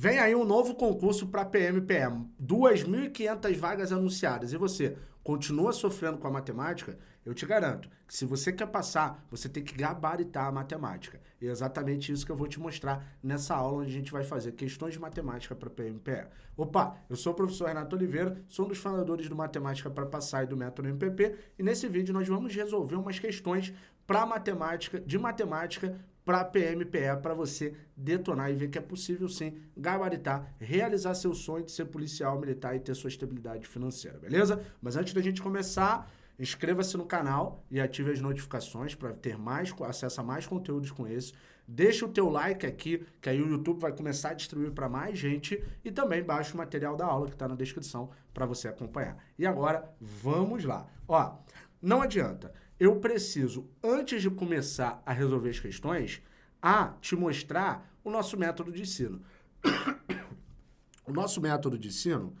Vem aí um novo concurso para PMPM, 2.500 vagas anunciadas. E você continua sofrendo com a matemática? Eu te garanto que se você quer passar, você tem que gabaritar a matemática. E é exatamente isso que eu vou te mostrar nessa aula onde a gente vai fazer questões de matemática para PMPE. Opa, eu sou o professor Renato Oliveira, sou um dos fundadores do Matemática para Passar e do Método MPP, e nesse vídeo nós vamos resolver umas questões para matemática, de matemática para PMPE, para você detonar e ver que é possível sim gabaritar, realizar seu sonho de ser policial militar e ter sua estabilidade financeira, beleza? Mas antes da gente começar, inscreva-se no canal e ative as notificações para ter mais acesso a mais conteúdos com esse. Deixa o teu like aqui, que aí o YouTube vai começar a distribuir para mais gente e também baixa o material da aula que está na descrição para você acompanhar. E agora, vamos lá. Ó, não adianta eu preciso, antes de começar a resolver as questões, a te mostrar o nosso método de ensino. o nosso método de ensino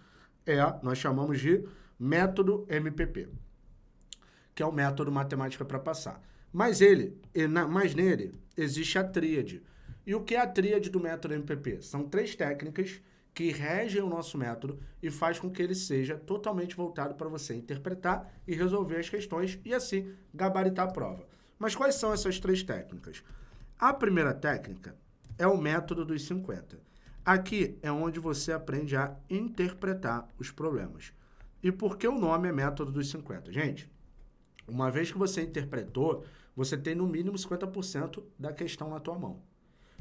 é, nós chamamos de método MPP, que é o método matemática para passar. Mas ele, mas nele, existe a tríade. E o que é a tríade do método MPP? São três técnicas que regem o nosso método e faz com que ele seja totalmente voltado para você interpretar e resolver as questões e assim gabaritar a prova. Mas quais são essas três técnicas? A primeira técnica é o método dos 50. Aqui é onde você aprende a interpretar os problemas. E por que o nome é método dos 50? Gente, uma vez que você interpretou, você tem no mínimo 50% da questão na tua mão.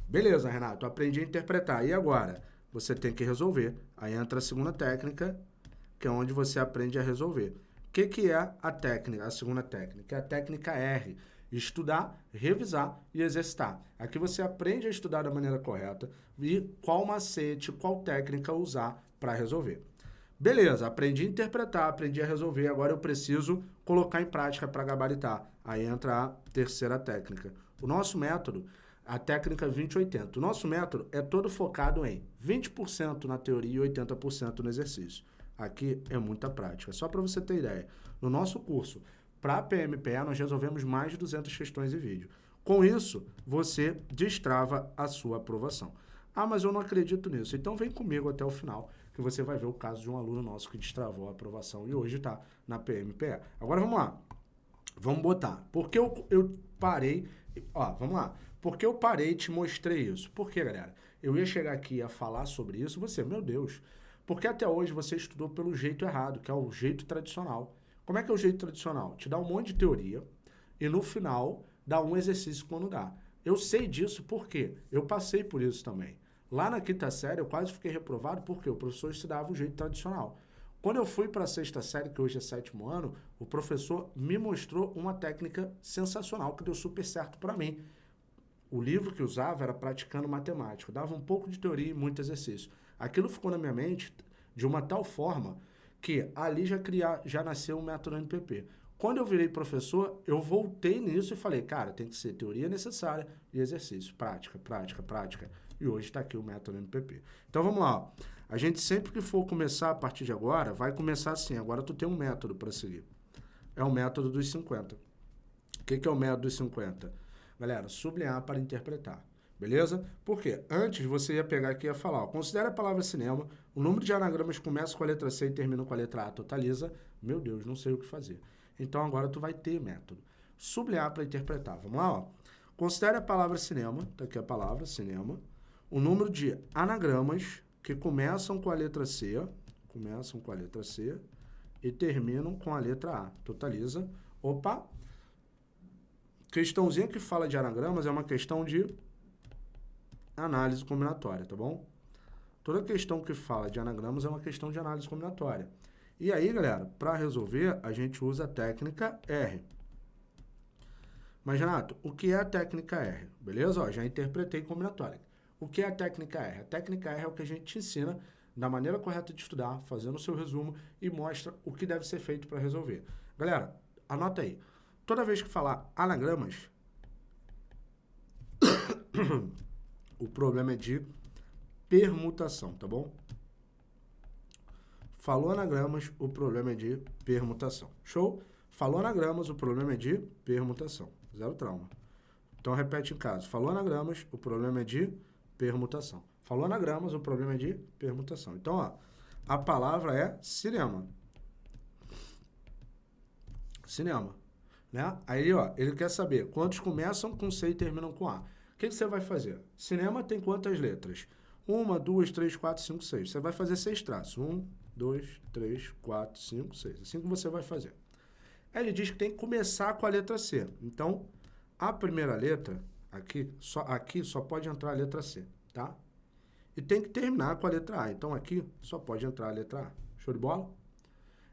Beleza, Renato, aprendi a interpretar. E agora? Você tem que resolver. Aí entra a segunda técnica, que é onde você aprende a resolver. O que, que é a técnica, a segunda técnica? É a técnica R. Estudar, revisar e exercitar. Aqui você aprende a estudar da maneira correta e qual macete, qual técnica usar para resolver. Beleza, aprendi a interpretar, aprendi a resolver, agora eu preciso colocar em prática para gabaritar. Aí entra a terceira técnica. O nosso método a técnica 2080. O nosso método é todo focado em 20% na teoria e 80% no exercício. Aqui é muita prática. Só para você ter ideia, no nosso curso, para PMPE, nós resolvemos mais de 200 questões em vídeo. Com isso, você destrava a sua aprovação. Ah, mas eu não acredito nisso. Então vem comigo até o final, que você vai ver o caso de um aluno nosso que destravou a aprovação e hoje está na PMPE. Agora vamos lá. Vamos botar. Porque eu, eu parei... Ó, vamos lá. Por que eu parei e te mostrei isso? Por que, galera? Eu ia chegar aqui a falar sobre isso, você, meu Deus, porque até hoje você estudou pelo jeito errado, que é o jeito tradicional. Como é que é o jeito tradicional? Te dá um monte de teoria e no final dá um exercício quando dá. Eu sei disso porque eu passei por isso também. Lá na quinta série eu quase fiquei reprovado porque o professor estudava o jeito tradicional. Quando eu fui para a sexta série, que hoje é sétimo ano, o professor me mostrou uma técnica sensacional que deu super certo para mim o livro que usava era Praticando Matemática. Dava um pouco de teoria e muito exercício. Aquilo ficou na minha mente de uma tal forma que ali já, criar, já nasceu o método NPP. Quando eu virei professor, eu voltei nisso e falei, cara, tem que ser teoria necessária e exercício. Prática, prática, prática. E hoje está aqui o método NPP. Então vamos lá. A gente sempre que for começar a partir de agora, vai começar assim. Agora tu tem um método para seguir. É o método dos 50. O que, que é o método dos 50? Galera, sublinhar para interpretar. Beleza? Porque antes você ia pegar aqui e ia falar, ó, considera a palavra cinema, o número de anagramas começa com a letra C e termina com a letra A, totaliza, meu Deus, não sei o que fazer. Então agora tu vai ter método. Sublinhar para interpretar. Vamos lá, ó. Considere a palavra cinema, tá aqui a palavra cinema, o número de anagramas que começam com a letra C, começam com a letra C e terminam com a letra A. Totaliza. Opa, Questãozinha que fala de anagramas é uma questão de análise combinatória, tá bom? Toda questão que fala de anagramas é uma questão de análise combinatória. E aí, galera, para resolver, a gente usa a técnica R. Mas, Renato, o que é a técnica R? Beleza? Ó, já interpretei combinatória. O que é a técnica R? A técnica R é o que a gente te ensina da maneira correta de estudar, fazendo o seu resumo e mostra o que deve ser feito para resolver. Galera, anota aí. Toda vez que falar anagramas, o problema é de permutação, tá bom? Falou anagramas, o problema é de permutação. Show? Falou anagramas, o problema é de permutação. Zero trauma. Então repete em casa. Falou anagramas, o problema é de permutação. Falou anagramas, o problema é de permutação. Então, ó, a palavra é cinema. Cinema. Né? Aí, ó, ele quer saber quantos começam com C e terminam com A. O que, que você vai fazer? Cinema tem quantas letras? Uma, duas, três, quatro, cinco, seis. Você vai fazer seis traços. Um, dois, três, quatro, cinco, seis. Assim que você vai fazer. Aí ele diz que tem que começar com a letra C. Então, a primeira letra, aqui só, aqui só pode entrar a letra C, tá? E tem que terminar com a letra A. Então, aqui só pode entrar a letra A. Show de bola?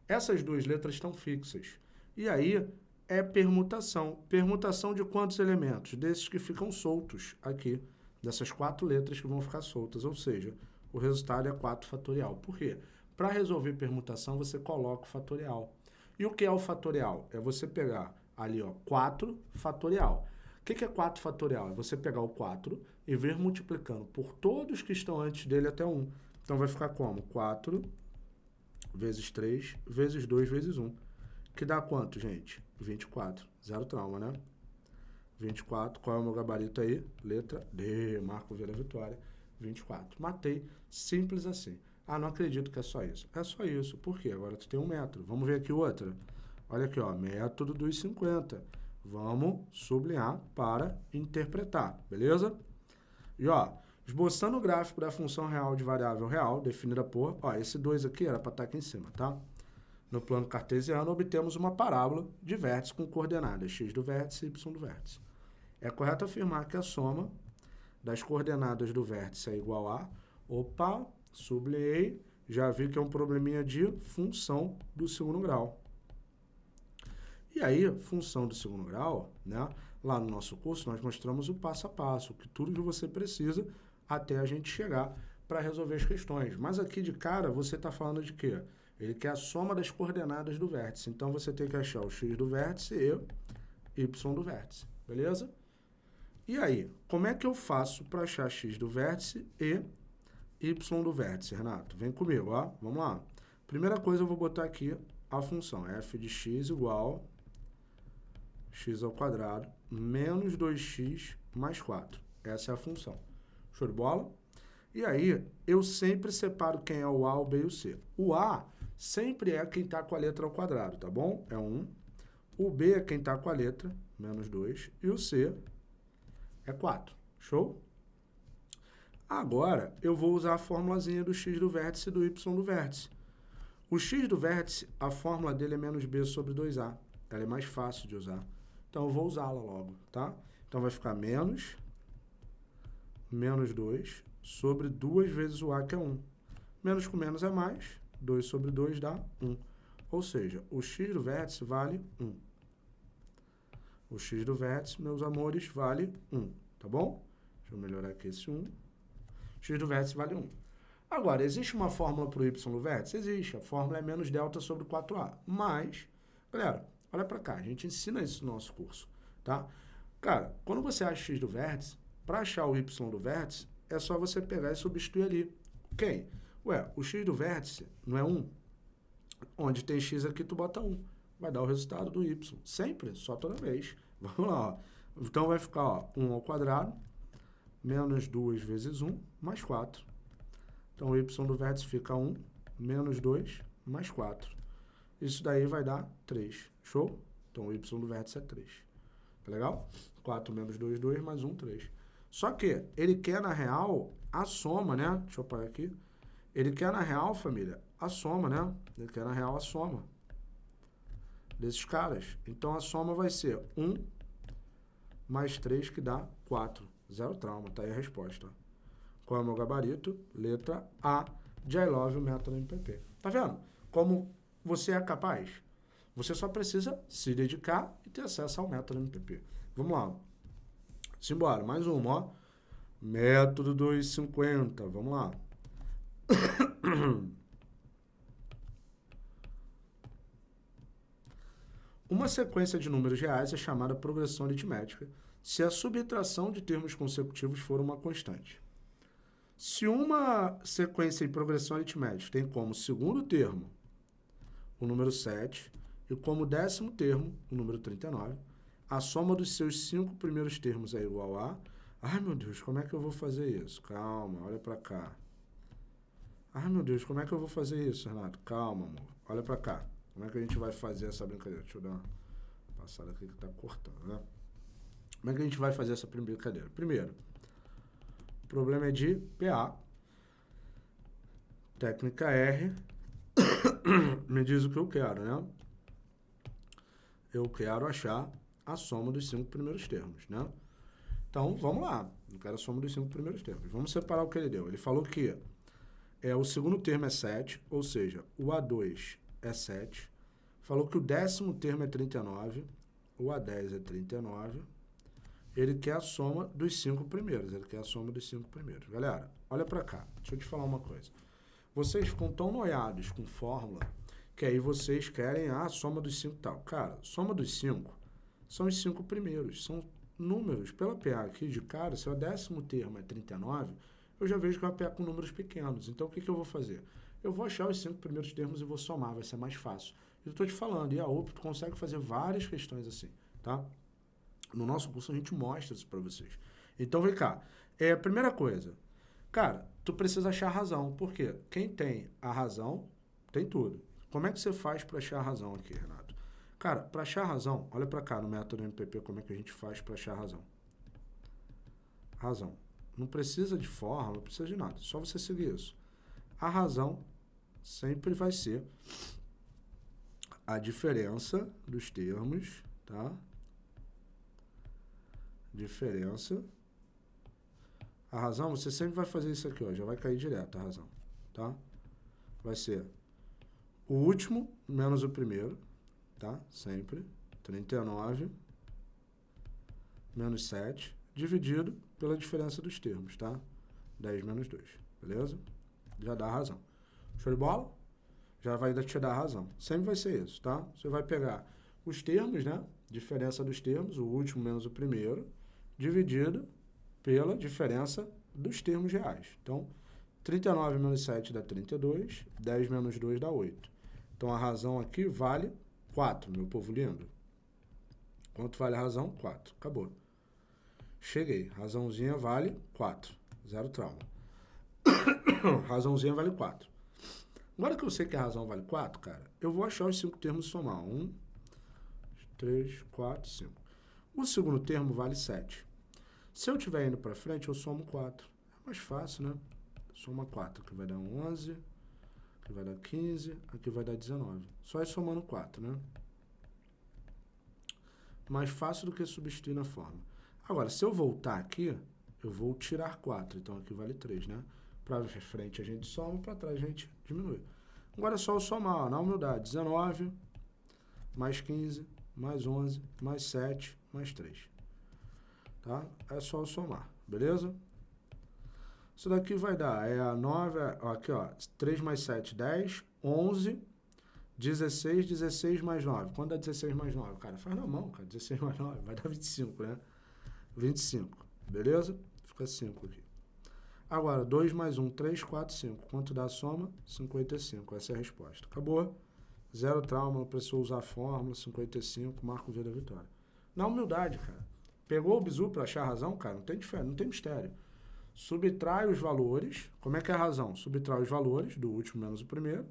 Essas duas letras estão fixas. E aí, é permutação. Permutação de quantos elementos? Desses que ficam soltos aqui, dessas quatro letras que vão ficar soltas, ou seja, o resultado é 4 fatorial. Por quê? Para resolver permutação, você coloca o fatorial. E o que é o fatorial? É você pegar ali, ó, 4 fatorial. O que, que é 4 fatorial? É você pegar o 4 e vir multiplicando por todos que estão antes dele até 1. Então, vai ficar como? 4 vezes 3 vezes 2 vezes 1. Que dá quanto, gente? 24. Zero trauma, né? 24. Qual é o meu gabarito aí? Letra D. Marco Vira Vitória. 24. Matei. Simples assim. Ah, não acredito que é só isso. É só isso. Por quê? Agora tu tem um metro. Vamos ver aqui outra. Olha aqui, ó. Método dos 50. Vamos sublinhar para interpretar. Beleza? E, ó, esboçando o gráfico da função real de variável real, definida por... Ó, esse 2 aqui era para estar tá aqui em cima, tá? No plano cartesiano, obtemos uma parábola de vértices com coordenadas x do vértice e y do vértice. É correto afirmar que a soma das coordenadas do vértice é igual a... Opa, sublinhei, já vi que é um probleminha de função do segundo grau. E aí, função do segundo grau, né? Lá no nosso curso, nós mostramos o passo a passo, que tudo que você precisa até a gente chegar para resolver as questões. Mas aqui de cara, você está falando de quê? Ele quer a soma das coordenadas do vértice. Então, você tem que achar o x do vértice e y do vértice. Beleza? E aí, como é que eu faço para achar x do vértice e y do vértice, Renato? Vem comigo, ó. Vamos lá. Primeira coisa, eu vou botar aqui a função f de x igual x ao quadrado menos 2x mais 4. Essa é a função. Show de bola? E aí, eu sempre separo quem é o A, o B e o C. O A sempre é quem está com a letra ao quadrado, tá bom? É 1. O B é quem está com a letra, menos 2. E o C é 4. Show? Agora, eu vou usar a formulazinha do x do vértice e do y do vértice. O x do vértice, a fórmula dele é menos b sobre 2a. Ela é mais fácil de usar. Então, eu vou usá-la logo, tá? Então, vai ficar menos, menos 2 sobre 2 vezes o a, que é 1. Menos com menos é mais, 2 sobre 2 dá 1. Ou seja, o x do vértice vale 1. O x do vértice, meus amores, vale 1, tá bom? Deixa eu melhorar aqui esse 1. x do vértice vale 1. Agora, existe uma fórmula para o y do vértice? Existe. A fórmula é menos delta sobre 4a. Mas, galera, olha para cá. A gente ensina isso no nosso curso, tá? Cara, quando você acha x do vértice, para achar o y do vértice, é só você pegar e substituir ali. Quem? Ué, o x do vértice não é 1? Onde tem x aqui, tu bota 1. Vai dar o resultado do y. Sempre, só toda vez. Vamos lá, ó. Então, vai ficar, ó, 1 ao quadrado, menos 2 vezes 1, mais 4. Então, o y do vértice fica 1, menos 2, mais 4. Isso daí vai dar 3. Show? Então, o y do vértice é 3. Tá legal? 4 menos 2, 2, mais 1, 3. Só que ele quer, na real, a soma, né? Deixa eu apagar aqui. Ele quer, na real, família, a soma, né? Ele quer, na real, a soma desses caras. Então, a soma vai ser 1 mais 3, que dá 4. Zero trauma, tá aí a resposta. Qual é o meu gabarito? Letra A de I love o método MPP. Tá vendo? Como você é capaz? Você só precisa se dedicar e ter acesso ao método MPP. Vamos lá. Simbora, mais uma, ó. Método 250, vamos lá. Uma sequência de números reais é chamada progressão aritmética se a subtração de termos consecutivos for uma constante. Se uma sequência em progressão aritmética tem como segundo termo o número 7 e como décimo termo o número 39, a soma dos seus cinco primeiros termos é igual a Ai, meu Deus, como é que eu vou fazer isso? Calma, olha pra cá. Ai, meu Deus, como é que eu vou fazer isso, Renato? Calma, amor. Olha pra cá. Como é que a gente vai fazer essa brincadeira? Deixa eu dar uma passada aqui que tá cortando, né? Como é que a gente vai fazer essa brincadeira? Primeiro, o problema é de PA. Técnica R. Me diz o que eu quero, né? Eu quero achar a soma dos cinco primeiros termos, né? Então, vamos lá. Eu quero a soma dos cinco primeiros termos. Vamos separar o que ele deu. Ele falou que é, o segundo termo é 7, ou seja, o A2 é 7. Falou que o décimo termo é 39, o A10 é 39. Ele quer a soma dos cinco primeiros. Ele quer a soma dos cinco primeiros. Galera, olha para cá. Deixa eu te falar uma coisa. Vocês ficam tão noiados com fórmula que aí vocês querem a soma dos cinco tal. Cara, soma dos cinco são os cinco primeiros. São números. Pela PA aqui de cara, se o décimo termo é 39, eu já vejo que uma PA com números pequenos. Então, o que, que eu vou fazer? Eu vou achar os cinco primeiros termos e vou somar, vai ser mais fácil. Eu estou te falando, e a OP consegue fazer várias questões assim, tá? No nosso curso a gente mostra isso para vocês. Então, vem cá. É, primeira coisa, cara, tu precisa achar a razão. Por quê? Quem tem a razão, tem tudo. Como é que você faz para achar a razão aqui, Renato? Cara, para achar a razão, olha para cá no método MPP como é que a gente faz para achar a razão. Razão. Não precisa de fórmula, não precisa de nada. Só você seguir isso. A razão sempre vai ser a diferença dos termos, tá? Diferença. A razão, você sempre vai fazer isso aqui, ó. Já vai cair direto a razão, tá? Vai ser o último menos o primeiro, tá? Sempre. 39 menos 7 dividido pela diferença dos termos, tá? 10 menos 2, beleza? Já dá a razão. Show de bola? Já vai te dar a razão. Sempre vai ser isso, tá? Você vai pegar os termos, né? Diferença dos termos, o último menos o primeiro, dividido pela diferença dos termos reais. Então, 39 menos 7 dá 32, 10 menos 2 dá 8. Então, a razão aqui vale 4, meu povo lindo. Quanto vale a razão? 4. Acabou. Cheguei. Razãozinha vale 4. Zero trauma. Razãozinha vale 4. Agora que eu sei que a razão vale 4, cara, eu vou achar os cinco termos e somar. 1, 3, 4, 5. O segundo termo vale 7. Se eu estiver indo para frente, eu somo 4. É mais fácil, né? Soma 4, que vai dar 11, aqui vai dar 15, aqui vai dar 19. Só ir somando 4, né? Mais fácil do que substituir na forma. Agora, se eu voltar aqui, eu vou tirar 4. Então, aqui vale 3, né? Para frente a gente soma, para trás a gente diminui. Agora é só eu somar, ó, na humildade. 19, mais 15, mais 11, mais 7, mais 3. Tá? É só eu somar, beleza? Isso daqui vai dar, é a 9, ó, aqui ó, 3 mais 7, 10, 11, 16, 16 mais 9. Quando dá 16 mais 9? Cara, faz na mão, cara, 16 mais 9, vai dar 25, né? 25, beleza? Fica 5 aqui. Agora, 2 mais 1, 3, 4, 5. Quanto dá a soma? 55. Essa é a resposta. Acabou. Zero trauma, não precisou usar a fórmula, 55, marco V da vitória. Na humildade, cara. Pegou o bizu para achar a razão, cara, não tem diferença, não tem mistério. Subtrai os valores, como é que é a razão? Subtrai os valores do último menos o primeiro,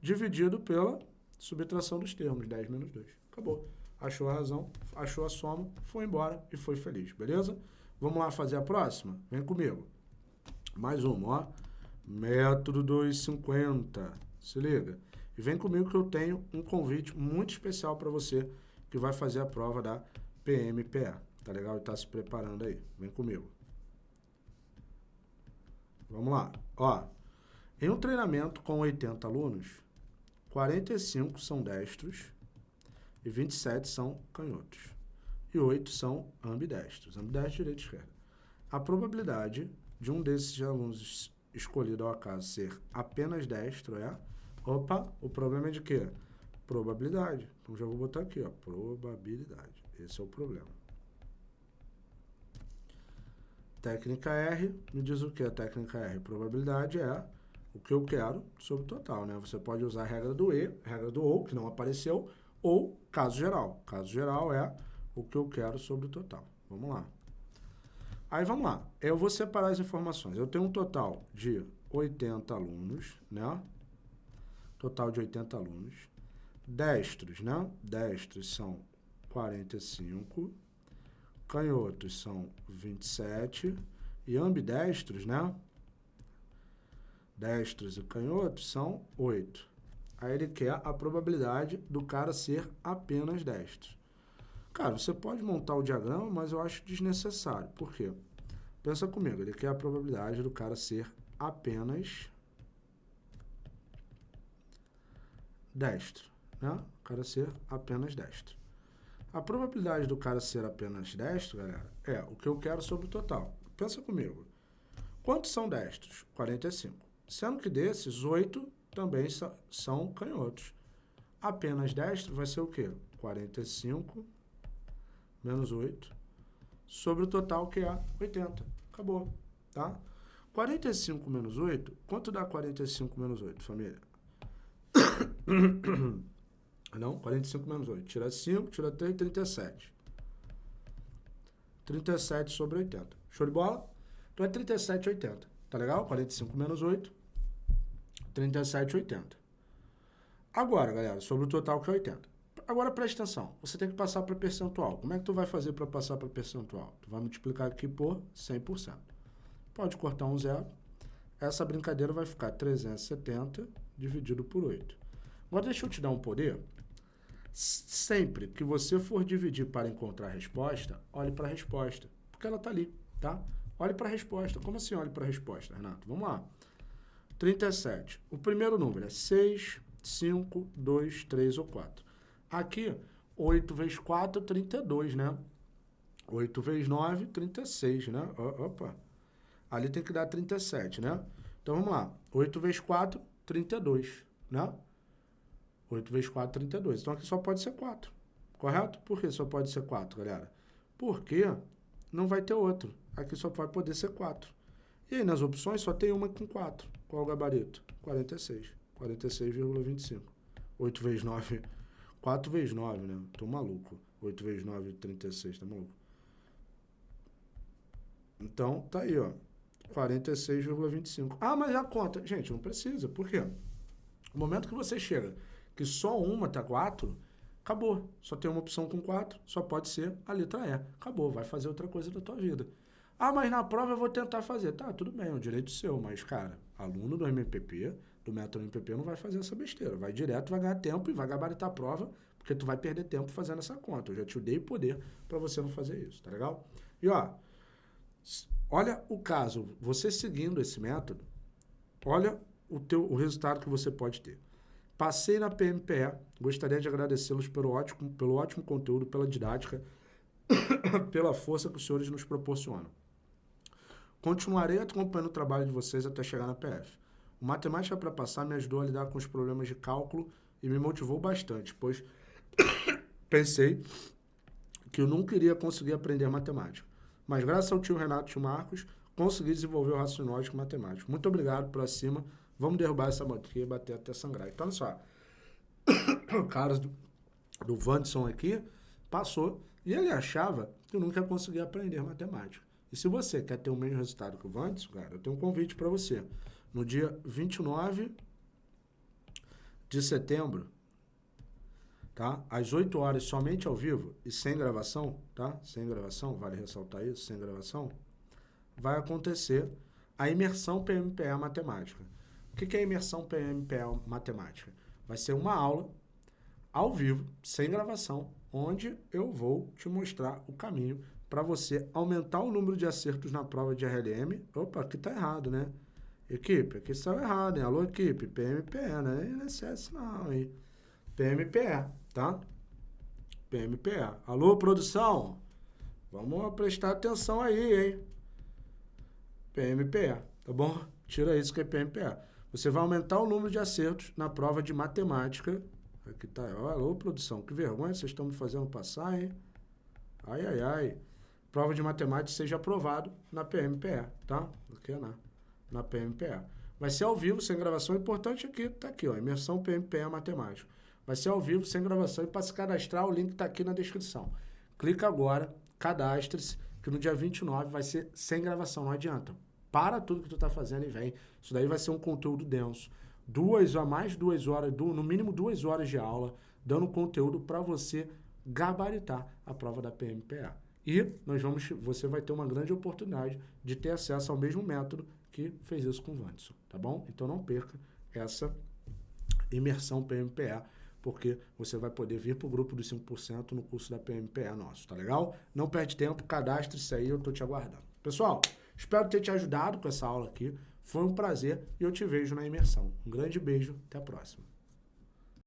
dividido pela subtração dos termos, 10 menos 2. Acabou achou a razão, achou a soma, foi embora e foi feliz, beleza? Vamos lá fazer a próxima? Vem comigo. Mais uma, ó. Método 250. Se liga. E vem comigo que eu tenho um convite muito especial para você que vai fazer a prova da PMPA. Tá legal? E tá se preparando aí. Vem comigo. Vamos lá. Ó, em um treinamento com 80 alunos, 45 são destros e 27 são canhotos. E 8 são ambidestros. Ambidestro, direita e esquerda. A probabilidade de um desses alunos escolhido ao acaso ser apenas destro é... Opa, o problema é de quê? Probabilidade. Então, já vou botar aqui, ó, probabilidade. Esse é o problema. Técnica R, me diz o que é técnica R? Probabilidade é o que eu quero sobre o total, né? Você pode usar a regra do E, a regra do OU, que não apareceu, ou caso geral. Caso geral é o que eu quero sobre o total. Vamos lá. Aí vamos lá. Eu vou separar as informações. Eu tenho um total de 80 alunos, né? Total de 80 alunos. Destros, né? Destros são 45. Canhotos são 27. E ambidestros, né? Destros e canhotos são 8. Aí ele quer a probabilidade do cara ser apenas destro. Cara, você pode montar o diagrama, mas eu acho desnecessário. Por quê? Pensa comigo, ele quer a probabilidade do cara ser apenas destro, né? O cara ser apenas destro. A probabilidade do cara ser apenas destro, galera, é o que eu quero sobre o total. Pensa comigo. Quantos são destros? 45. Sendo que desses, 8 também são canhotos. Apenas destro vai ser o quê? 45 menos 8 sobre o total que é 80. Acabou, tá? 45 menos 8, quanto dá 45 menos 8, família? Não, 45 menos 8. Tira 5, tira 3, 37. 37 sobre 80. Show de bola? Então é 37, 80. Tá legal? 45 menos 8, 37, 80. Agora, galera, sobre o total que é 80. Agora preste atenção, você tem que passar para percentual. Como é que tu vai fazer para passar para percentual? Tu vai multiplicar aqui por 100%. Pode cortar um zero. Essa brincadeira vai ficar 370 dividido por 8. Agora deixa eu te dar um poder. Sempre que você for dividir para encontrar a resposta, olhe para a resposta, porque ela está ali, tá? Olhe para a resposta. Como assim olhe para a resposta, Renato? Vamos lá. 37. O primeiro número é 6, 5, 2, 3 ou 4. Aqui, 8 vezes 4, 32, né? 8 vezes 9, 36, né? Opa. Ali tem que dar 37, né? Então, vamos lá. 8 vezes 4, 32, né? 8 vezes 4, 32. Então, aqui só pode ser 4, correto? Por que só pode ser 4, galera? Porque não vai ter outro. Aqui só vai poder ser 4. E aí, nas opções, só tem uma com 4. Qual o gabarito? 46. 46,25. 8 vezes 9... 4 vezes 9, né? Tô maluco. 8 vezes 9, 36, tá maluco? Então, tá aí, ó. 46,25. Ah, mas a conta... Gente, não precisa. Por quê? No momento que você chega que só uma tá 4, acabou. Só tem uma opção com 4, só pode ser a letra E. Acabou, vai fazer outra coisa da tua vida. Ah, mas na prova eu vou tentar fazer. Tá, tudo bem, é um direito seu, mas, cara, aluno do MPP, do método MPP, não vai fazer essa besteira. Vai direto, vai ganhar tempo e vai gabaritar a prova, porque tu vai perder tempo fazendo essa conta. Eu já te dei poder para você não fazer isso, tá legal? E, ó, Olha o caso, você seguindo esse método, olha o, teu, o resultado que você pode ter. Passei na PMPE, gostaria de agradecê-los pelo ótimo, pelo ótimo conteúdo, pela didática, pela força que os senhores nos proporcionam. Continuarei acompanhando o trabalho de vocês até chegar na PF. O Matemática para Passar me ajudou a lidar com os problemas de cálculo e me motivou bastante, pois pensei que eu nunca iria conseguir aprender matemática. Mas graças ao tio Renato e tio Marcos, consegui desenvolver o raciocínio lógico matemático. Muito obrigado por cima. Vamos derrubar essa banquinha e bater até sangrar. Então, olha só. o cara do, do Vanderson aqui passou e ele achava que eu nunca ia conseguir aprender matemática. E se você quer ter o mesmo resultado que o Vanderson, cara, eu tenho um convite para você. No dia 29 de setembro, tá? Às 8 horas, somente ao vivo e sem gravação, tá? Sem gravação, vale ressaltar isso, sem gravação, vai acontecer a imersão PMPE Matemática. O que é imersão PMPE Matemática? Vai ser uma aula ao vivo, sem gravação, onde eu vou te mostrar o caminho para você aumentar o número de acertos na prova de RLM. Opa, aqui tá errado, né? Equipe, aqui está errado, hein? Alô, equipe, PMPE, não é INSS não, hein? PMPE, tá? PMPE. Alô, produção? Vamos prestar atenção aí, hein? PMPE, tá bom? Tira isso que é PMPE. Você vai aumentar o número de acertos na prova de matemática. Aqui tá, alô, produção, que vergonha vocês estão me fazendo passar, hein? Ai, ai, ai. Prova de matemática seja aprovado na PMPE, tá? Aqui é na, na PMPE. Vai ser ao vivo, sem gravação. O importante aqui, tá aqui, ó, imersão PMPE matemática. Vai ser ao vivo, sem gravação. E para se cadastrar, o link está aqui na descrição. Clica agora, cadastre-se que no dia 29 vai ser sem gravação, não adianta. Para tudo que tu tá fazendo e vem. Isso daí vai ser um conteúdo denso. Duas a mais duas horas, no mínimo duas horas de aula, dando conteúdo para você gabaritar a prova da PMPA. E nós vamos, você vai ter uma grande oportunidade de ter acesso ao mesmo método que fez isso com o Vanderson, tá bom? Então não perca essa imersão PMPA, porque você vai poder vir para o grupo dos 5% no curso da PMPA nosso, tá legal? Não perde tempo, cadastre-se aí, eu tô te aguardando. Pessoal, espero ter te ajudado com essa aula aqui. Foi um prazer e eu te vejo na imersão. Um grande beijo, até a próxima.